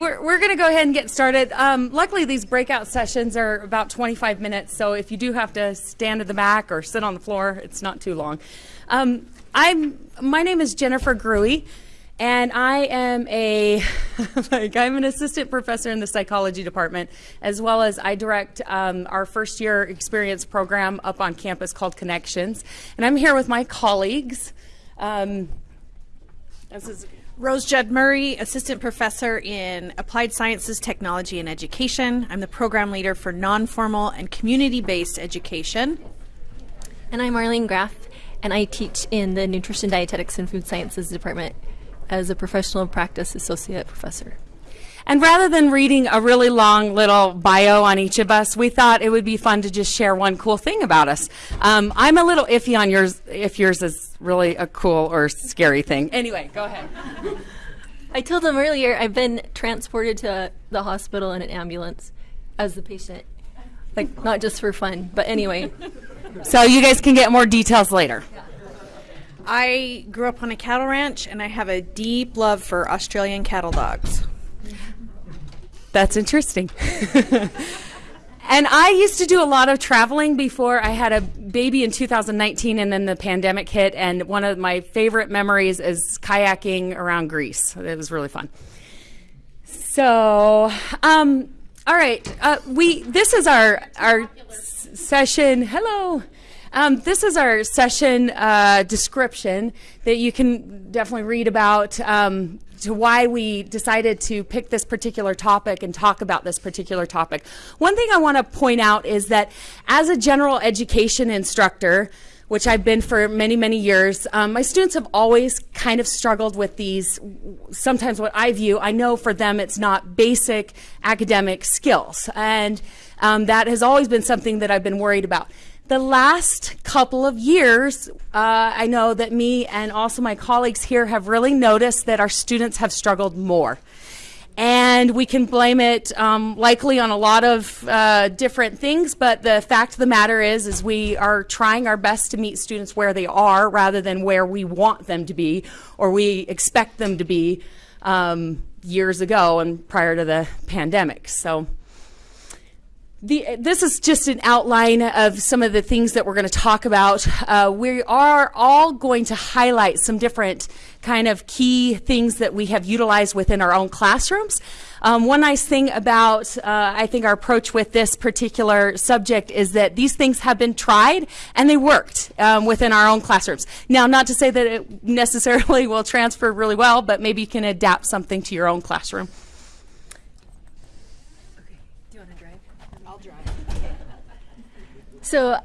We're, we're going to go ahead and get started. Um, luckily, these breakout sessions are about 25 minutes, so if you do have to stand at the back or sit on the floor, it's not too long. Um, I'm my name is Jennifer Grewe, and I am a like I'm an assistant professor in the psychology department, as well as I direct um, our first year experience program up on campus called Connections, and I'm here with my colleagues. Um, this is Rose Judd Murray, Assistant Professor in Applied Sciences, Technology, and Education. I'm the Program Leader for Non-Formal and Community-Based Education. And I'm Marlene Graff, and I teach in the Nutrition, Dietetics, and Food Sciences Department as a Professional Practice Associate Professor. And rather than reading a really long little bio on each of us, we thought it would be fun to just share one cool thing about us. Um, I'm a little iffy on yours, if yours is really a cool or scary thing. Anyway, go ahead. I told them earlier I've been transported to the hospital in an ambulance as the patient. Like, not just for fun, but anyway. So you guys can get more details later. I grew up on a cattle ranch and I have a deep love for Australian cattle dogs. That's interesting. and I used to do a lot of traveling before I had a baby in 2019 and then the pandemic hit. And one of my favorite memories is kayaking around Greece. It was really fun. So, um, all right, uh, we this is our our session. Hello. Um, this is our session uh, description that you can definitely read about um, to why we decided to pick this particular topic and talk about this particular topic. One thing I want to point out is that as a general education instructor, which I've been for many, many years, um, my students have always kind of struggled with these, sometimes what I view, I know for them it's not basic academic skills. And um, that has always been something that I've been worried about the last couple of years, uh, I know that me and also my colleagues here have really noticed that our students have struggled more. And we can blame it um, likely on a lot of uh, different things, but the fact of the matter is, is we are trying our best to meet students where they are rather than where we want them to be or we expect them to be um, years ago and prior to the pandemic. So. The, this is just an outline of some of the things that we're going to talk about. Uh, we are all going to highlight some different kind of key things that we have utilized within our own classrooms. Um, one nice thing about, uh, I think, our approach with this particular subject is that these things have been tried and they worked um, within our own classrooms. Now, not to say that it necessarily will transfer really well, but maybe you can adapt something to your own classroom. So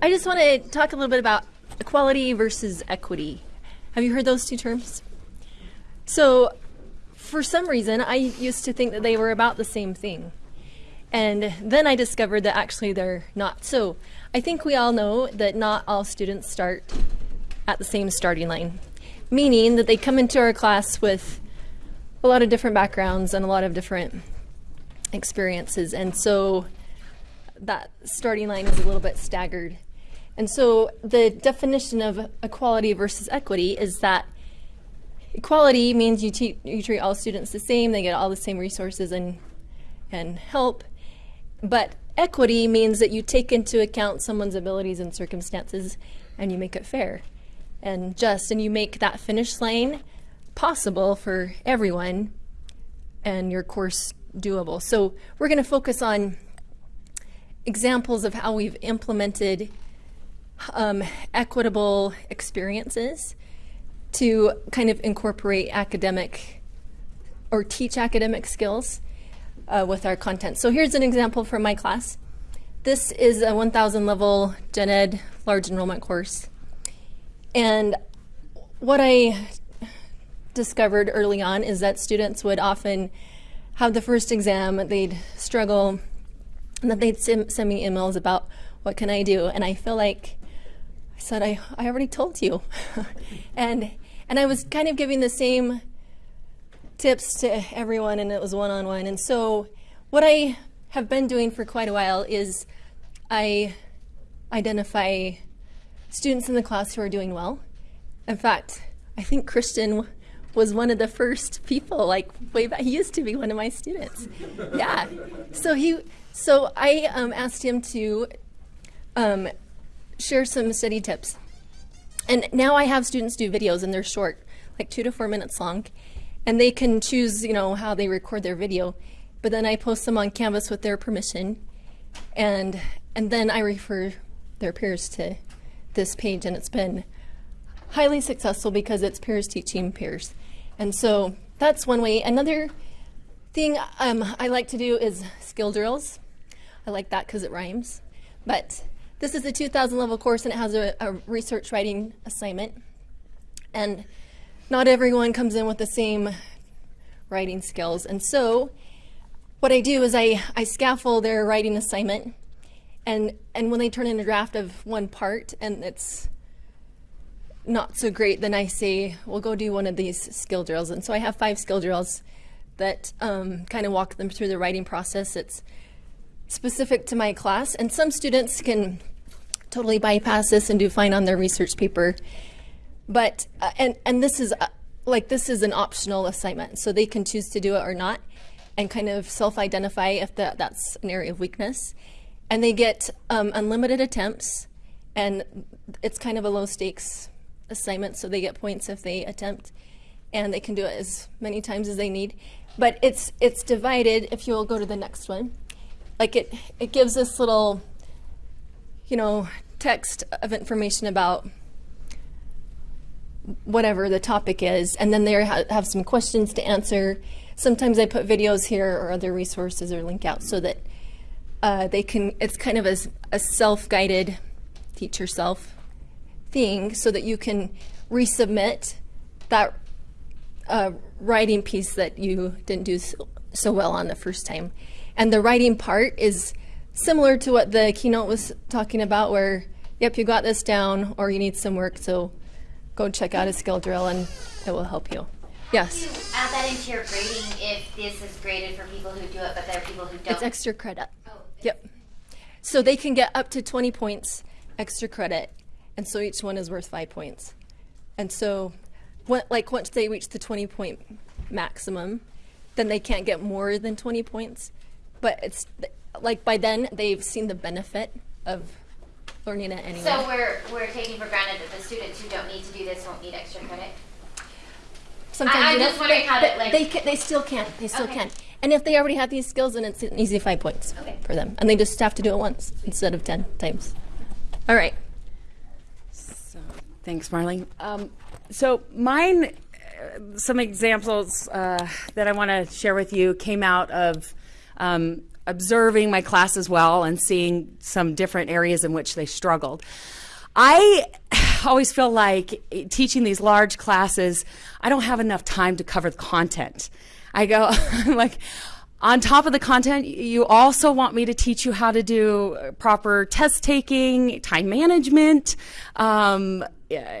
I just want to talk a little bit about equality versus equity. Have you heard those two terms? So for some reason, I used to think that they were about the same thing. And then I discovered that actually they're not. So I think we all know that not all students start at the same starting line, meaning that they come into our class with a lot of different backgrounds and a lot of different experiences. And so that starting line is a little bit staggered. And so the definition of equality versus equity is that equality means you, you treat all students the same, they get all the same resources and, and help. But equity means that you take into account someone's abilities and circumstances and you make it fair and just, and you make that finish line possible for everyone and your course doable. So we're going to focus on examples of how we've implemented um, equitable experiences to kind of incorporate academic or teach academic skills uh, with our content. So here's an example from my class. This is a 1000 level gen ed large enrollment course. And what I discovered early on is that students would often have the first exam, they'd struggle and then they'd mm-hmm. send, send me emails about what can I do, and I feel like I said I I already told you, and and I was kind of giving the same tips to everyone, and it was one on one. And so what I have been doing for quite a while is I identify students in the class who are doing well. In fact, I think Kristen was one of the first people, like way back. He used to be one of my students. Yeah. So he, so I um, asked him to um, share some study tips. And now I have students do videos and they're short, like two to four minutes long. And they can choose, you know, how they record their video. But then I post them on Canvas with their permission. And, and then I refer their peers to this page. And it's been highly successful because it's peers teaching peers. And so that's one way. Another thing um, I like to do is skill drills. I like that because it rhymes. But this is a 2000 level course and it has a, a research writing assignment. And not everyone comes in with the same writing skills. And so what I do is I, I scaffold their writing assignment and, and when they turn in a draft of one part and it's not so great, then I say, we'll go do one of these skill drills. And so I have five skill drills that um, kind of walk them through the writing process. It's specific to my class, and some students can totally bypass this and do fine on their research paper. But, uh, and, and this is, uh, like, this is an optional assignment, so they can choose to do it or not and kind of self-identify if the, that's an area of weakness. And they get um, unlimited attempts, and it's kind of a low stakes assignment, so they get points if they attempt, and they can do it as many times as they need. But it's it's divided. If you'll go to the next one, like it it gives this little, you know, text of information about whatever the topic is, and then they ha have some questions to answer. Sometimes I put videos here or other resources or link out so that uh, they can. It's kind of a, a self-guided teach yourself thing so that you can resubmit that uh, writing piece that you didn't do so, so, well on the first time. And the writing part is similar to what the keynote was talking about where, yep, you got this down or you need some work, so go check out a skill drill and it will help you. Yes? You add that into your grading if this is graded for people who do it, but there are people who don't. It's extra credit. Oh, Yep. So they can get up to 20 points extra credit and so each one is worth five points. And so, what, like once they reach the 20 point maximum, then they can't get more than 20 points. But it's like by then they've seen the benefit of learning it anyway. So we're we're taking for granted that the students who don't need to do this won't need extra credit. Sometimes I- you just wondering they, how to, like- they can, they still can they still Okay. can. And if they already have these skills, then it's an easy five points Okay. for them, and they just have to do it once instead of 10 times. All right. Thanks, Marlene. Um, so mine, uh, some examples uh, that I want to share with you came out of um, observing my class as well and seeing some different areas in which they struggled. I always feel like teaching these large classes, I don't have enough time to cover the content. I go, like, on top of the content, you also want me to teach you how to do proper test taking, time management, um,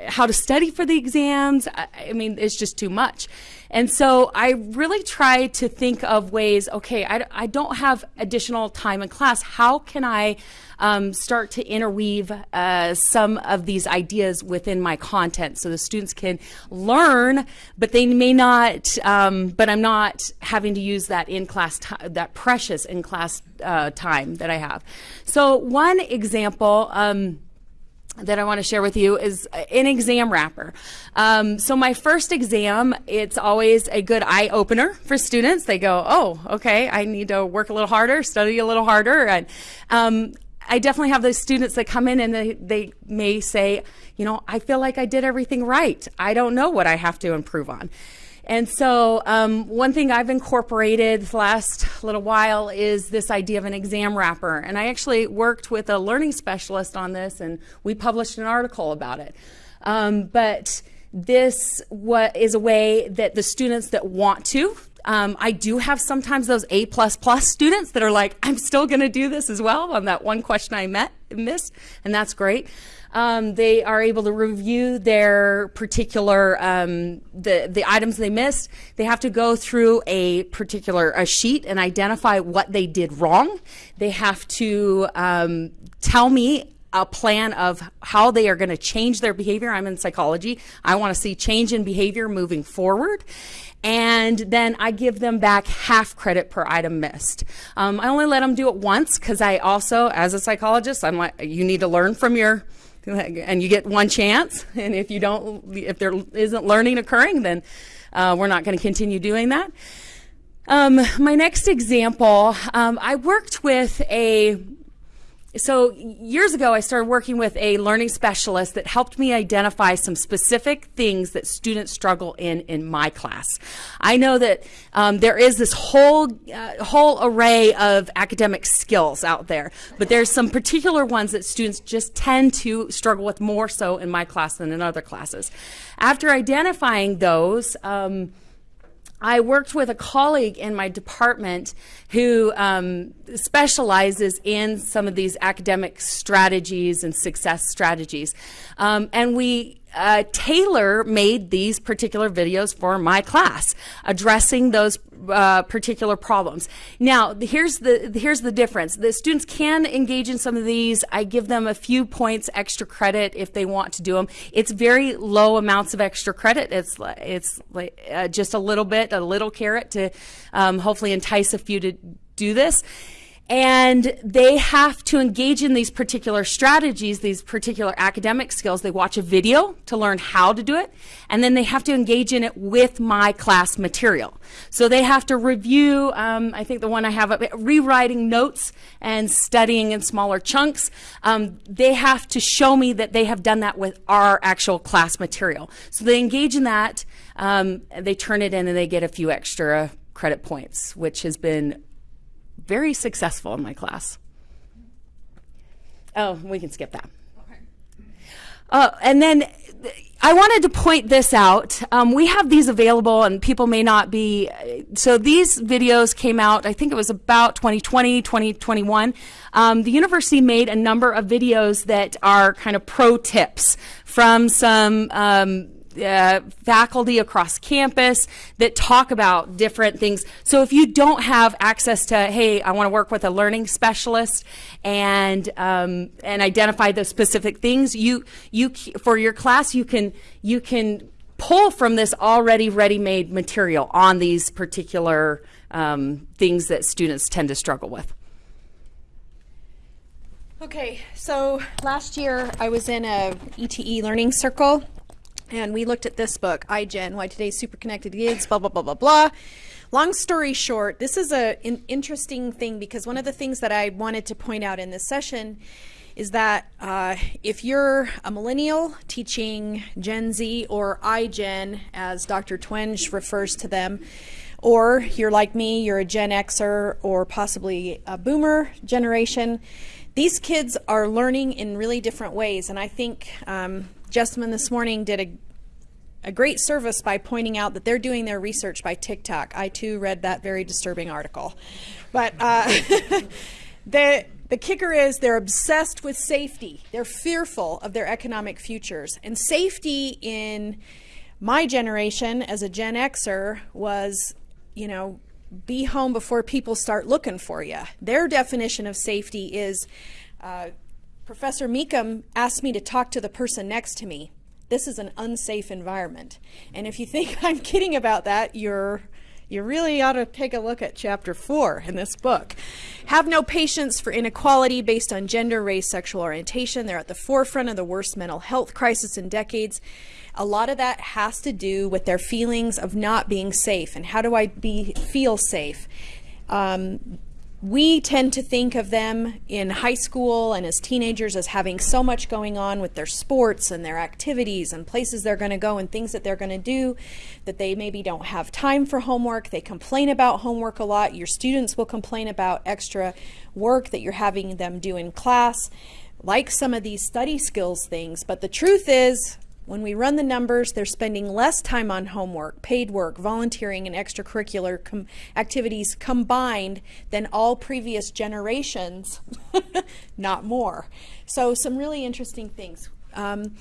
how to study for the exams. I, I mean, it's just too much. And so I really try to think of ways, okay, I, I don't have additional time in class. How can I um, start to interweave uh, some of these ideas within my content so the students can learn, but they may not, um, but I'm not having to use that in class, that precious in class uh, time that I have. So one example, um, that I want to share with you is an exam wrapper. Um, so my first exam, it's always a good eye opener for students. They go, "Oh, okay, I need to work a little harder, study a little harder," and um, I definitely have those students that come in and they, they may say, "You know, I feel like I did everything right. I don't know what I have to improve on." And so, um, one thing I've incorporated the last little while is this idea of an exam wrapper. And I actually worked with a learning specialist on this, and we published an article about it. Um, but this what is a way that the students that want to um, I do have sometimes those A plus plus students that are like, I'm still going to do this as well on that one question I met missed, and that's great. Um, they are able to review their particular um, the the items they missed. They have to go through a particular a sheet and identify what they did wrong. They have to um, tell me a plan of how they are going to change their behavior. I'm in psychology. I want to see change in behavior moving forward. And then I give them back half credit per item missed. Um, I only let them do it once because I also, as a psychologist, I'm like, you need to learn from your, and you get one chance. And if you don't, if there isn't learning occurring, then uh, we're not going to continue doing that. Um, my next example, um, I worked with a so years ago, I started working with a learning specialist that helped me identify some specific things that students struggle in in my class. I know that um, there is this whole uh, whole array of academic skills out there, but there's some particular ones that students just tend to struggle with more so in my class than in other classes. After identifying those. Um, I worked with a colleague in my department who um, specializes in some of these academic strategies and success strategies. Um, and we uh, tailor made these particular videos for my class, addressing those uh, particular problems. Now, here's the here's the difference. The students can engage in some of these. I give them a few points extra credit if they want to do them. It's very low amounts of extra credit. It's it's like, uh, just a little bit, a little carrot to um, hopefully entice a few to do this and they have to engage in these particular strategies, these particular academic skills. They watch a video to learn how to do it, and then they have to engage in it with my class material. So they have to review, um, I think the one I have, up, rewriting notes and studying in smaller chunks. Um, they have to show me that they have done that with our actual class material. So they engage in that, um, they turn it in, and they get a few extra credit points, which has been very successful in my class. Oh, we can skip that. Uh, and then I wanted to point this out. Um, we have these available, and people may not be. So these videos came out, I think it was about 2020, 2021. Um, the university made a number of videos that are kind of pro tips from some. Um, uh, faculty across campus that talk about different things. So if you don't have access to, hey, I want to work with a learning specialist and um, and identify the specific things, you you for your class you can you can pull from this already ready-made material on these particular um, things that students tend to struggle with. Okay, so last year I was in a ETE learning circle and we looked at this book, iGen, Why Today's Super Connected Kids, blah, blah, blah, blah, blah. Long story short, this is a, an interesting thing because one of the things that I wanted to point out in this session is that uh, if you're a millennial teaching Gen Z or iGen, as Dr. Twenge refers to them, or you're like me, you're a Gen Xer or possibly a boomer generation, these kids are learning in really different ways. And I think um, Jessamine this morning did a, a great service by pointing out that they're doing their research by TikTok. I too read that very disturbing article. But uh, the, the kicker is they're obsessed with safety. They're fearful of their economic futures. And safety in my generation as a Gen Xer was, you know, be home before people start looking for you. Their definition of safety is uh, Professor Meekum asked me to talk to the person next to me. This is an unsafe environment. And if you think I'm kidding about that, you're you really ought to take a look at chapter four in this book. Have no patience for inequality based on gender, race, sexual orientation. They're at the forefront of the worst mental health crisis in decades. A lot of that has to do with their feelings of not being safe and how do I be feel safe. Um, we tend to think of them in high school and as teenagers as having so much going on with their sports and their activities and places they're going to go and things that they're going to do that they maybe don't have time for homework. They complain about homework a lot. Your students will complain about extra work that you're having them do in class, like some of these study skills things. But the truth is, when we run the numbers, they're spending less time on homework, paid work, volunteering, and extracurricular com activities combined than all previous generations, not more. So, some really interesting things. Um,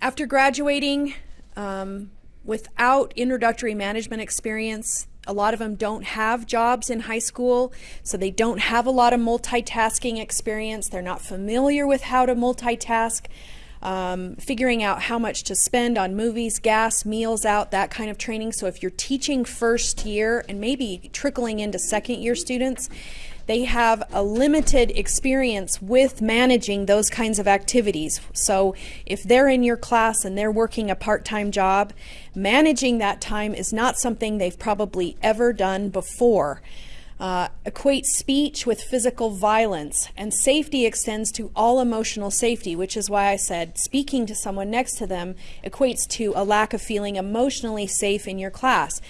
after graduating, um, without introductory management experience, A lot of them don't have jobs in high school, so they don't have a lot of multitasking experience. They're not familiar with how to multitask. Um, figuring out how much to spend on movies, gas, meals out, that kind of training. So if you're teaching first year and maybe trickling into second year students, they have a limited experience with managing those kinds of activities. So if they're in your class and they're working a part-time job, managing that time is not something they've probably ever done before. Uh, equate speech with physical violence, and safety extends to all emotional safety, which is why I said speaking to someone next to them equates to a lack of feeling emotionally safe in your class.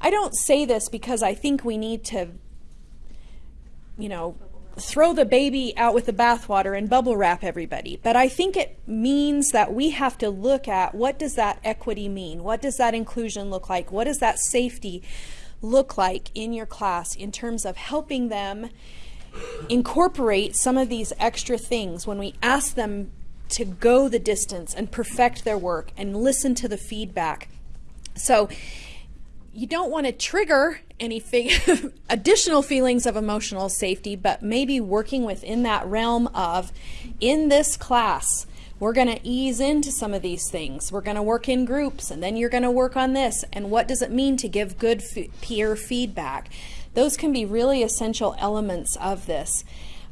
I don't say this because I think we need to you know, throw the baby out with the bathwater and bubble wrap everybody. But I think it means that we have to look at what does that equity mean? What does that inclusion look like? What does that safety look like in your class in terms of helping them incorporate some of these extra things when we ask them to go the distance and perfect their work and listen to the feedback. So you don't want to trigger any additional feelings of emotional safety, but maybe working within that realm of in this class, we're going to ease into some of these things. We're going to work in groups, and then you're going to work on this. And what does it mean to give good peer feedback? Those can be really essential elements of this.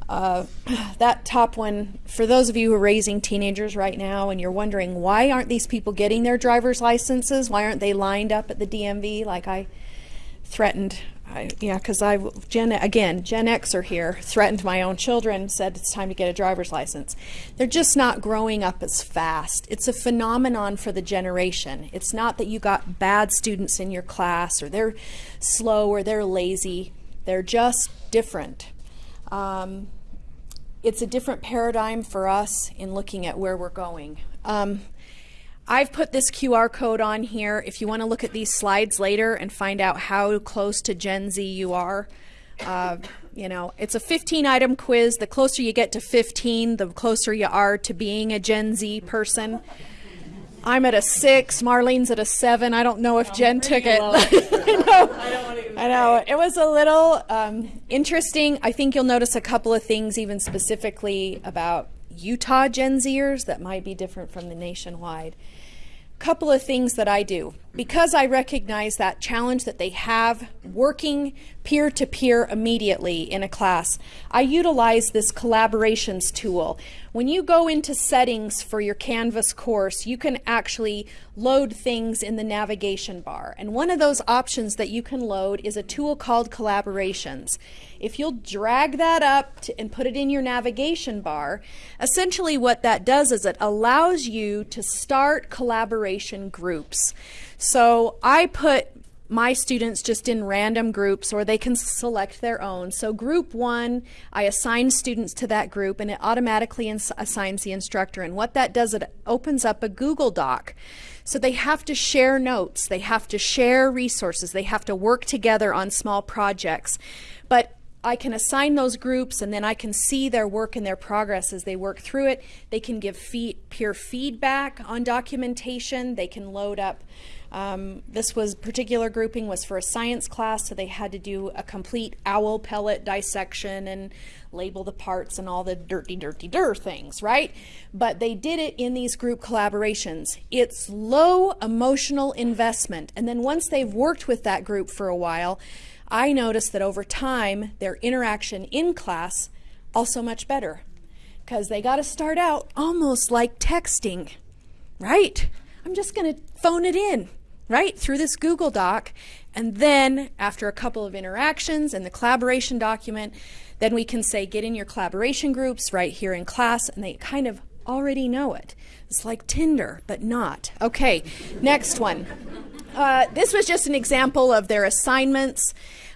Uh, that top one, for those of you who are raising teenagers right now and you're wondering why aren't these people getting their driver's licenses? Why aren't they lined up at the DMV like I threatened? I, yeah, because I, Gen, again, Gen Xer here, threatened my own children, said it's time to get a driver's license. They're just not growing up as fast. It's a phenomenon for the generation. It's not that you got bad students in your class or they're slow or they're lazy. They're just different. Um, it's a different paradigm for us in looking at where we're going. Um, I've put this QR code on here if you want to look at these slides later and find out how close to Gen Z you are. Uh, you know, it's a 15 item quiz. The closer you get to 15, the closer you are to being a Gen Z person. I'm at a six. Marlene's at a seven. I don't know if Jen took it. I know. I know. It was a little um, interesting. I think you'll notice a couple of things, even specifically about Utah Gen Zers, that might be different from the nationwide couple of things that I do. Because I recognize that challenge that they have working peer to peer immediately in a class, I utilize this collaborations tool. When you go into settings for your Canvas course, you can actually load things in the navigation bar. And one of those options that you can load is a tool called Collaborations. If you'll drag that up to, and put it in your navigation bar, essentially what that does is it allows you to start collaboration groups. So I put my students just in random groups or they can select their own. So group one, I assign students to that group and it automatically assigns the instructor. And what that does, it opens up a Google Doc. So they have to share notes, they have to share resources, they have to work together on small projects. But I can assign those groups and then I can see their work and their progress as they work through it. They can give fee peer feedback on documentation. They can load up. Um, this was particular grouping was for a science class, so they had to do a complete owl pellet dissection and label the parts and all the dirty, dirty, dir things, right? But they did it in these group collaborations. It's low emotional investment. And then once they've worked with that group for a while, I noticed that over time, their interaction in class also much better because they got to start out almost like texting, right? I'm just going to phone it in, right, through this Google Doc. And then after a couple of interactions and the collaboration document, then we can say, get in your collaboration groups right here in class, and they kind of already know it. It's like Tinder, but not. Okay, next one. Uh, this was just an example of their assignments.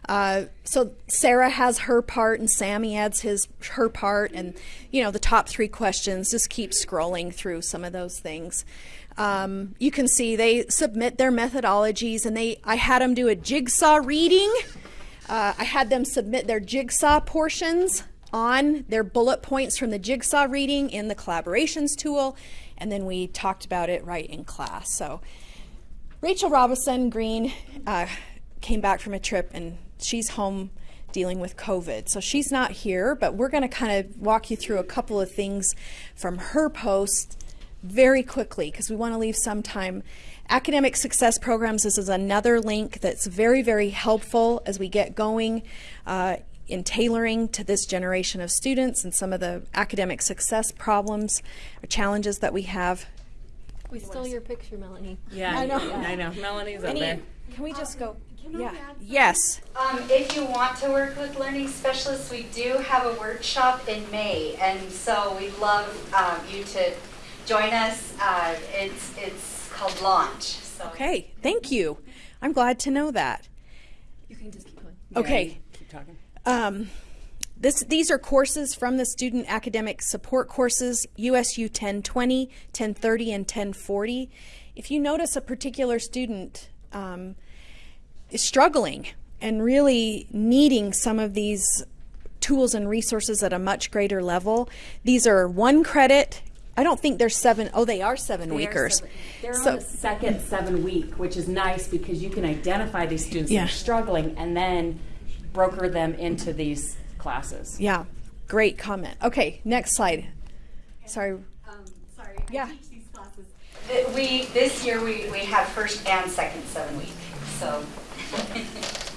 Uh, so Sarah has her part and Sammy adds his her part and you know the top three questions. Just keep scrolling through some of those things. Um, you can see they submit their methodologies and they I had them do a jigsaw reading. Uh, I had them submit their jigsaw portions on their bullet points from the jigsaw reading in the collaborations tool. And then we talked about it right in class. So Rachel Robinson Green uh, came back from a trip and she's home dealing with COVID. So she's not here, but we're going to kind of walk you through a couple of things from her post very quickly because we want to leave some time. Academic Success Programs, this is another link that's very, very helpful as we get going uh, in tailoring to this generation of students and some of the academic success problems or challenges that we have. We stole your picture, Melanie. Yeah, I know. I know. Melanie's up there. can we just go? Yeah. Yes. Um, if you want to work with learning specialists, we do have a workshop in May, and so we'd love um, you to join us. Uh, it's it's called Launch. So Okay. Thank you. I'm glad to know that. You can just keep going. Okay. Keep talking. Um, this, these are courses from the Student Academic Support courses, USU 1020, 1030, and 1040. If you notice a particular student um, is struggling and really needing some of these tools and resources at a much greater level, these are one credit. I don't think there's seven. Oh, they are seven weekers. They're So- on the second seven week, which is nice because you can identify these students that Yeah. are struggling and then broker them into these classes. Yeah, great comment. Okay, next slide. Sorry. Um, sorry. Yeah. teach these classes. Th- We this year we, we have first and second seven week. So.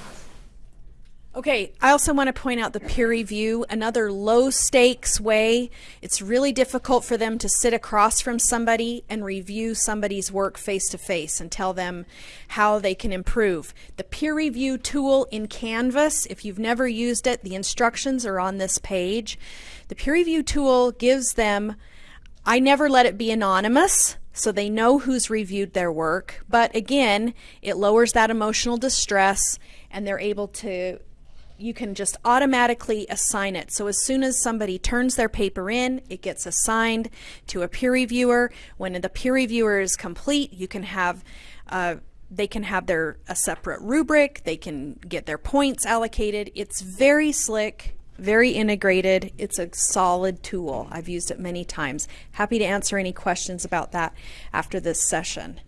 Okay, I also want to point out the peer review, another low stakes way. It's really difficult for them to sit across from somebody and review somebody's work face to face and tell them how they can improve. The peer review tool in Canvas, if you've never used it, the instructions are on this page. The peer review tool gives them I never let it be anonymous, so they know who's reviewed their work. But again, it lowers that emotional distress and they're able to, you can just automatically assign it. So as soon as somebody turns their paper in, it gets assigned to a peer reviewer. When the peer reviewer is complete, you can have, uh, they can have their a separate rubric. They can get their points allocated. It's very slick very integrated. It's a solid tool. I've used it many times. Happy to answer any questions about that after this session.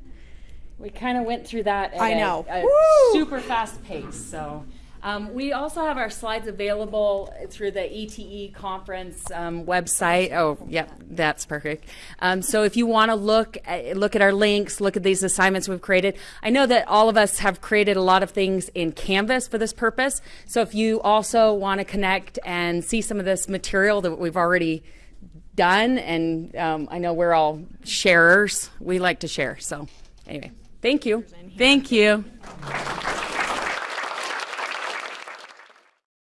We kind of went through that at I a- know. a, Woo! super fast pace. So um, we also have our slides available through the ETE conference um, website. Oh, yep, that's perfect. Um, so if you want to look at, look at our links, look at these assignments we've created. I know that all of us have created a lot of things in Canvas for this purpose. So if you also want to connect and see some of this material that we've already done, and um, I know we're all sharers. We like to share. So anyway, thank you. Thank you.